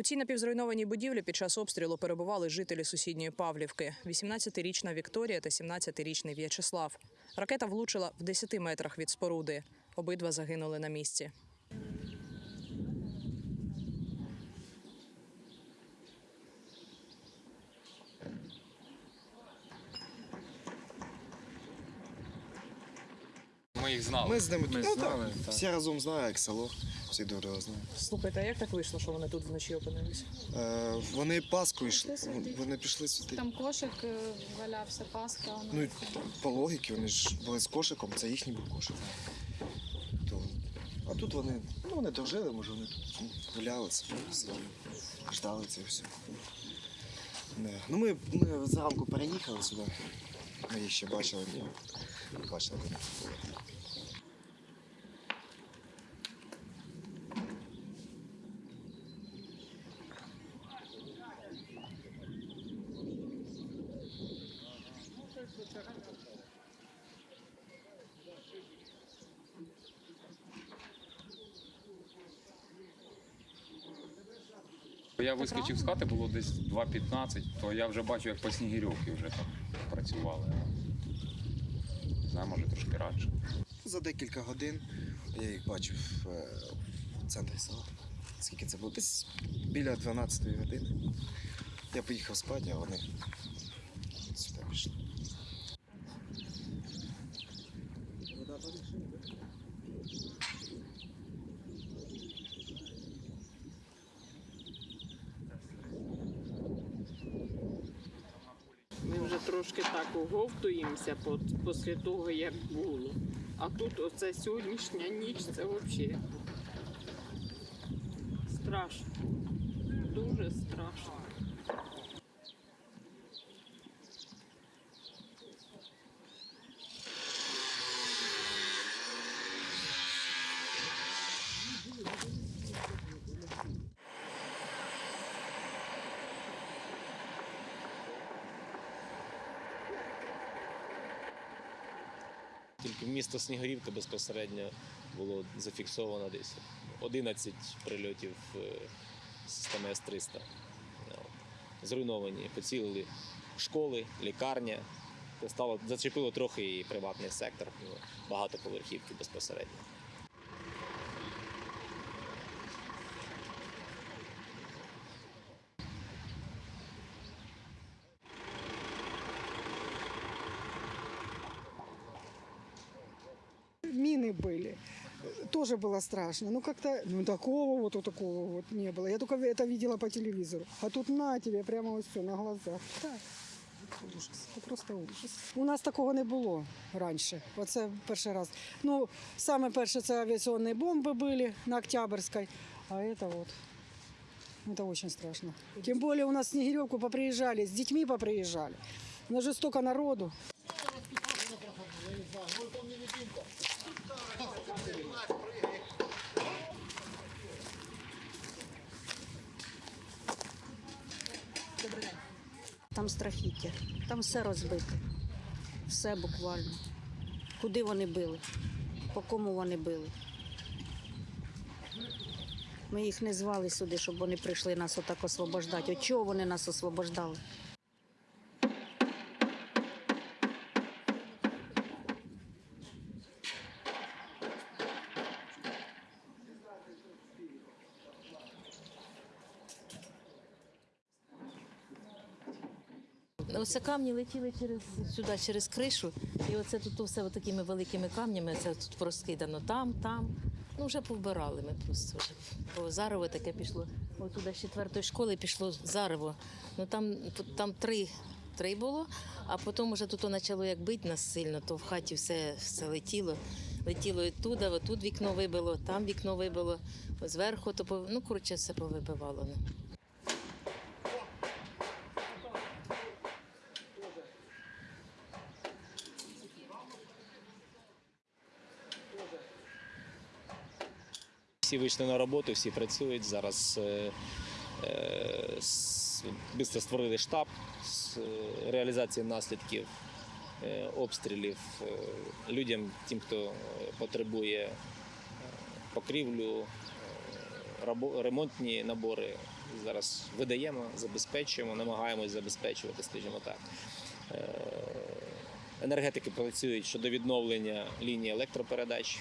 У цій напівзруйнованій будівлі під час обстрілу перебували жителі сусідньої Павлівки: 18-річна Вікторія та 17-річний В'ячеслав. Ракета влучила в 10 метрах від споруди. Обидва загинули на місці. Ми їх знали. Ми з ними Ми ну, знали, так, так. всі разом знають, як село, всі добре знають. Слухайте, а як так вийшло, що вони тут вночі опинилися? Е, вони Пасху йшли, вони пішли святити. Там кошик е, валявся, паска. воно Ну і по логіки, вони ж були з кошиком, це їхній був кошик. То, а тут вони, ну вони дожили, може вони тут гуляли, це, сиділи, ждали це все. Не. Ну ми, ми зранку переїхали сюди. Ми їх ще бачили, ні. Бачили, вони тут були. Я вискочив з хати, було десь 2.15, то я вже бачу, як по Снігирьовці вже там працювали. Не знаю, може трошки радше. За декілька годин я їх бачив е, в центрі села. Скільки це було? Десь біля 12 години. Я поїхав спати, а вони сюди пішли. Ми вже трошки так оговтуємося після того, як було. А тут оце сьогоднішня ніч, це взагалі страшно. Дуже страшно. Тільки в місто Снігурівка безпосередньо було зафіксовано десь 11 прильотів е, системи С-300. Зруйновані, поцілили школи, лікарня. Стало, зачепило трохи і приватний сектор, багато багатоповерхівки безпосередньо. мины были. Тоже было страшно. Ну, как-то, ну, такого вот, вот такого вот не было. Я только это видела по телевизору. А тут на тебе, прямо вот все на глазах. Так. Ужас, це просто ужас. У нас такого не було раніше. Оце перший раз. Ну, саме перше це авіаційні бомби були на Октябрьській, а це от. Это очень страшно. Тем более у нас в Снегиревку поприезжали, с детьми поприезжали. У нас же столько народу. Там страхіття, там все розбите. Все буквально. Куди вони били? По кому вони били? Ми їх не звали сюди, щоб вони прийшли нас отак освобождати. От чого вони нас освобождали? Оце камні летіли через сюди, через кришу, і оце тут все такими великими камнями. Це тут розкидано там, там. Ну вже повбирали ми просто вже. Бо зарево таке пішло. Ось туди з четвертої школи пішло зарево. Ну там, там три, три було, а потім вже тут почало як бити нас сильно, то в хаті все, все летіло. Летіло і туди, отут вікно вибило, там вікно вибило, зверху, то пов- ну коротше, все повибивало. Всі вийшли на роботу, всі працюють. Зараз е, е, швидко створили штаб з е, реалізації наслідків е, обстрілів е, людям, тим, хто е, потребує е, покрівлю, е, ремонтні набори, зараз видаємо, забезпечуємо, намагаємось забезпечувати, скажімо так. Е, Енергетики працюють щодо відновлення лінії електропередач.